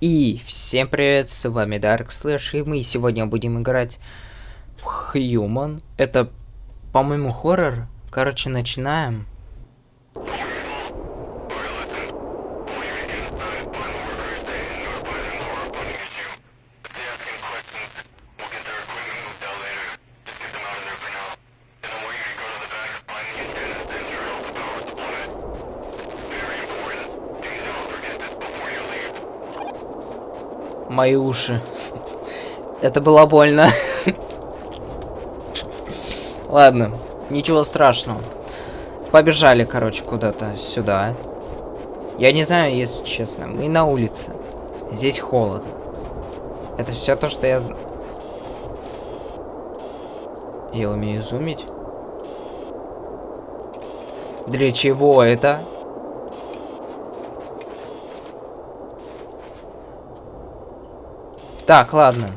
И всем привет, с вами Dark Slash, и мы сегодня будем играть в Human. Это, по-моему, хоррор. Короче, начинаем. Мои уши. Это было больно. Ладно, ничего страшного. Побежали, короче, куда-то сюда. Я не знаю, если честно. Мы на улице. Здесь холодно. Это все то, что я знаю. Я умею зумить. Для чего это? Так, ладно.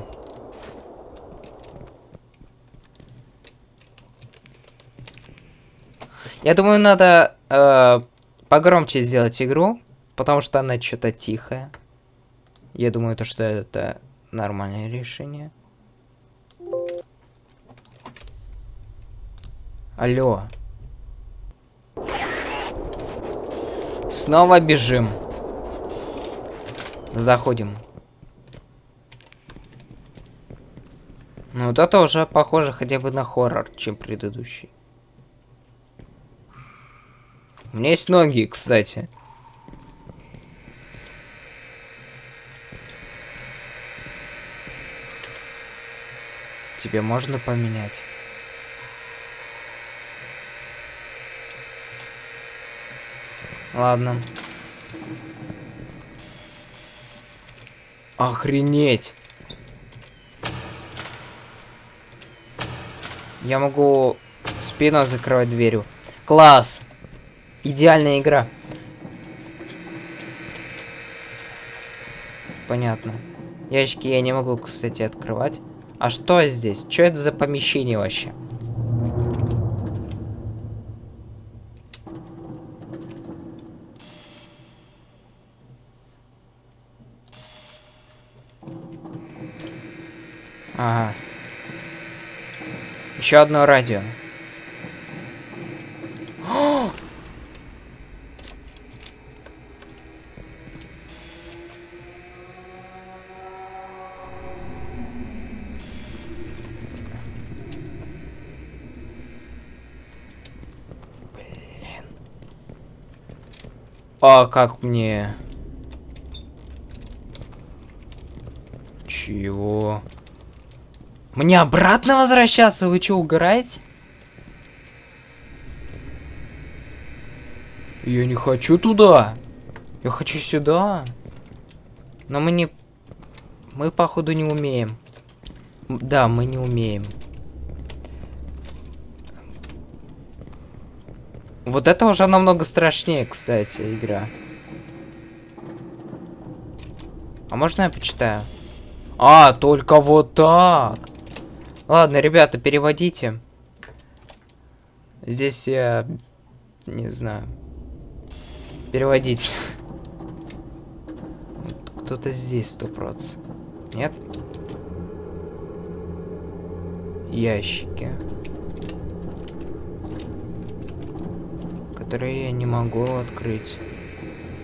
Я думаю, надо э, погромче сделать игру, потому что она что-то тихая. Я думаю, то, что это нормальное решение. Алло. Снова бежим. Заходим. Ну, это тоже похоже хотя бы на хоррор, чем предыдущий. У меня есть ноги, кстати. Тебе можно поменять? Ладно. Охренеть. Я могу спину закрывать дверью. Класс! Идеальная игра. Понятно. Ящики я не могу, кстати, открывать. А что здесь? Что это за помещение вообще? Ага. Еще одно радио. Блин. А как мне? Чего? Мне обратно возвращаться? Вы что, угораете? Я не хочу туда. Я хочу сюда. Но мы не... Мы, походу, не умеем. Да, мы не умеем. Вот это уже намного страшнее, кстати, игра. А можно я почитаю? А, только вот так. Ладно, ребята, переводите. Здесь я... Не знаю. Переводить. Кто-то здесь сто. Нет? Ящики. Которые я не могу открыть.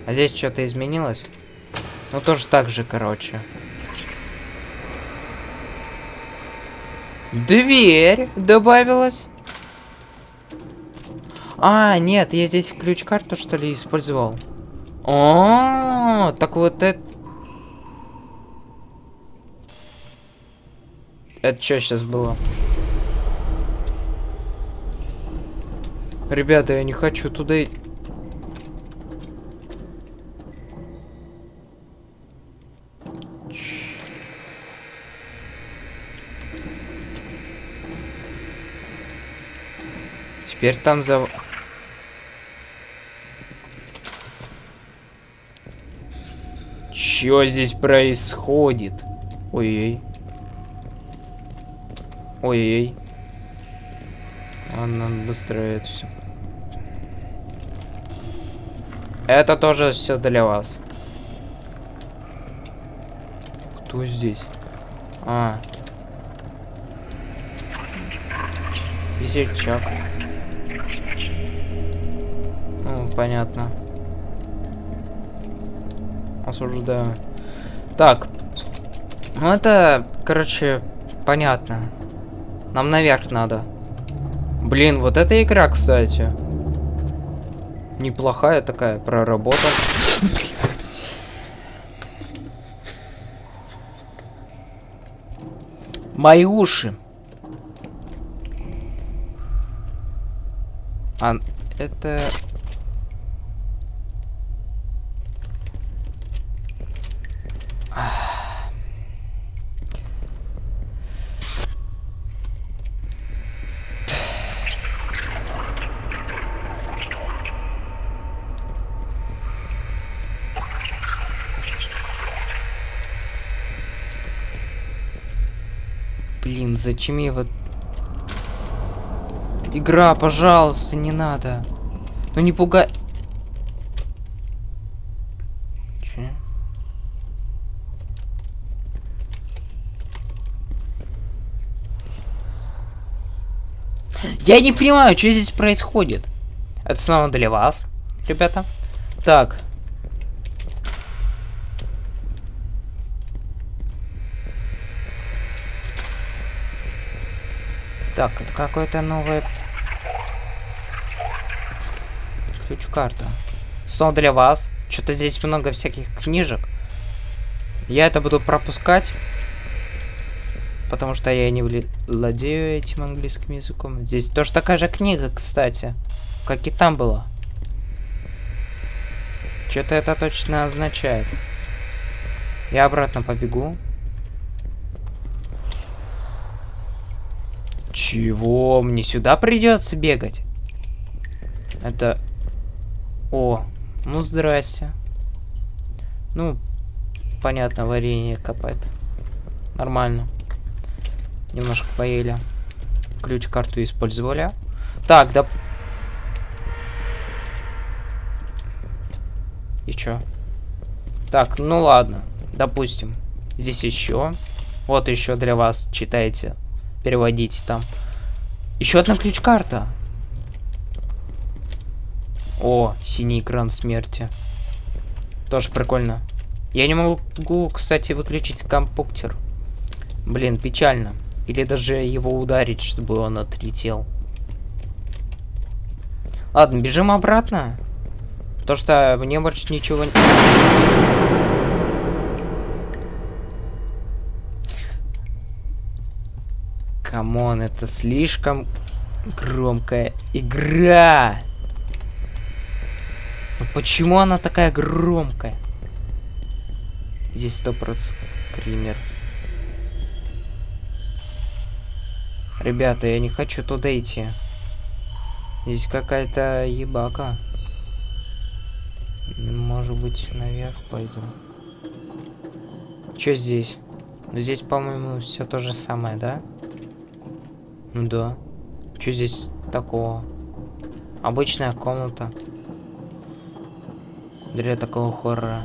А здесь что-то изменилось? Ну, тоже так же, короче. Дверь добавилась. А, нет, я здесь ключ-карту, что ли, использовал. О, так вот это... Это что сейчас было? Ребята, я не хочу туда... Теперь там за... Чё здесь происходит? Ой-ой. Ой-ой. Ладно, надо быстро это все. Это тоже все для вас. Что здесь? А. Весельчак. Понятно. Осуждаю. Так. Ну, это, короче, понятно. Нам наверх надо. Блин, вот эта игра, кстати. Неплохая такая проработка. Мои уши. А это... Блин, зачем я вот... Игра, пожалуйста, не надо. Ну не пугай... Че? Я не понимаю, что здесь происходит. Это снова для вас, ребята. Так. Так, это какое-то новое... Ключ-карта. Снова для вас. Что-то здесь много всяких книжек. Я это буду пропускать. Потому что я не владею этим английским языком. Здесь тоже такая же книга, кстати. Как и там было. Что-то это точно означает. Я обратно побегу. Чего? Мне сюда придется бегать? Это... О, ну здрасте. Ну, понятно, варенье копает. Нормально. Немножко поели. Ключ-карту использовали. Так, да... И чё? Так, ну ладно. Допустим. Здесь еще. Вот еще для вас читайте переводить там. Еще одна ключ-карта. О, синий экран смерти. Тоже прикольно. Я не могу, кстати, выключить компьютер. Блин, печально. Или даже его ударить, чтобы он отлетел. Ладно, бежим обратно. То что мне больше ничего не... Come on, это слишком громкая игра. Ну почему она такая громкая? Здесь сто скример. Ребята, я не хочу туда идти. Здесь какая-то ебака. Может быть, наверх пойду. Что здесь? Здесь, по-моему, все то же самое, да? Ну да. Что здесь такого? Обычная комната. Для такого хоррора.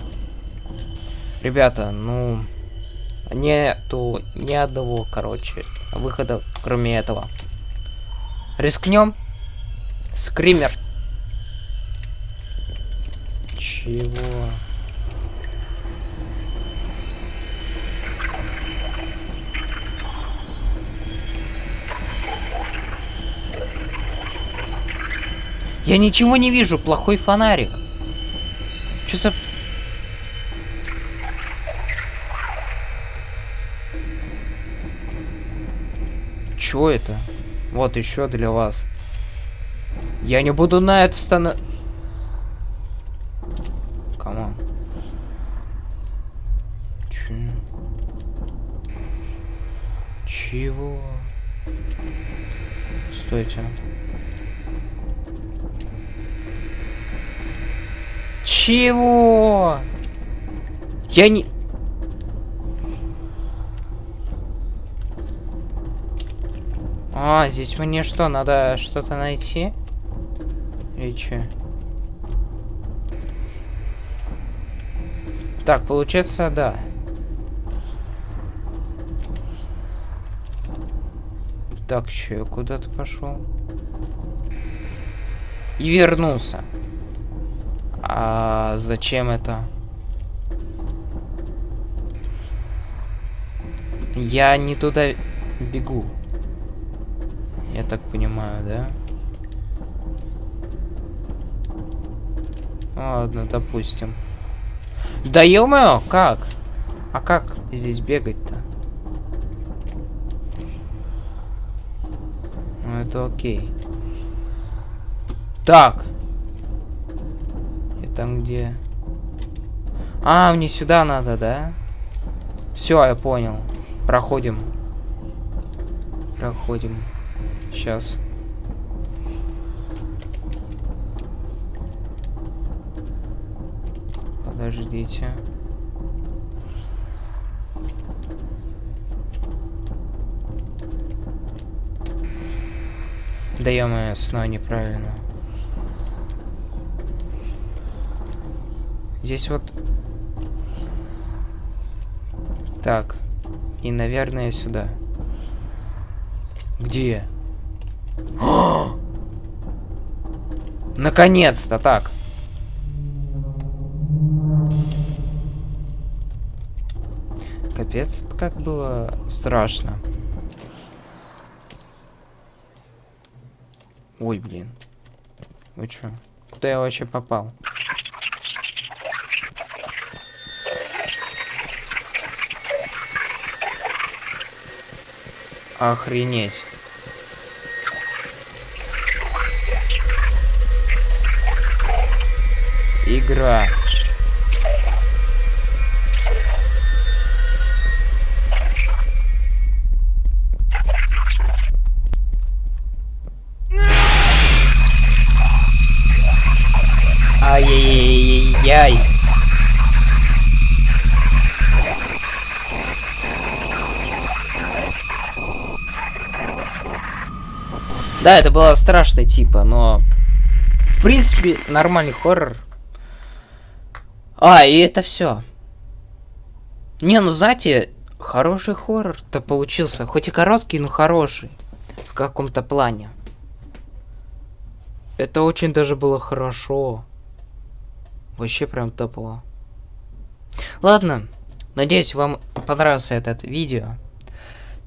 Ребята, ну... Нету ни одного, короче, выхода, кроме этого. Рискнем? Скример. Чего? Я ничего не вижу, плохой фонарик. Что за... Чё это? Вот еще для вас. Я не буду на это стана... Come on. Чё? Чего? Стойте. Чего? Я не... А, здесь мне что, надо что-то найти? И че? Так, получается, да. Так, че, я куда-то пошел. И вернулся. А зачем это? Я не туда бегу. Я так понимаю, да? Ладно, допустим. Да ё как? А как здесь бегать-то? Ну это окей. Так. Это где? А, мне сюда надо, да? Все, я понял. Проходим. Проходим. Сейчас. Подождите. Да ё снова неправильно. Здесь вот... Так. И, наверное, сюда. Где? Наконец-то, так. Капец, как было страшно. Ой, блин. Вы чё? Куда я вообще попал? Охренеть. Игра. Ай-яй-яй-яй-яй. Да, это было страшно, типа, но... В принципе, нормальный хоррор. А, и это все. Не, ну знаете, хороший хоррор-то получился. Хоть и короткий, но хороший. В каком-то плане. Это очень даже было хорошо. Вообще прям топово. Ладно. Надеюсь, вам понравился этот видео.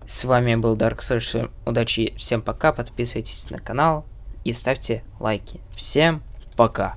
С вами был Dark Social. Удачи, всем пока, подписывайтесь на канал и ставьте лайки. Всем пока.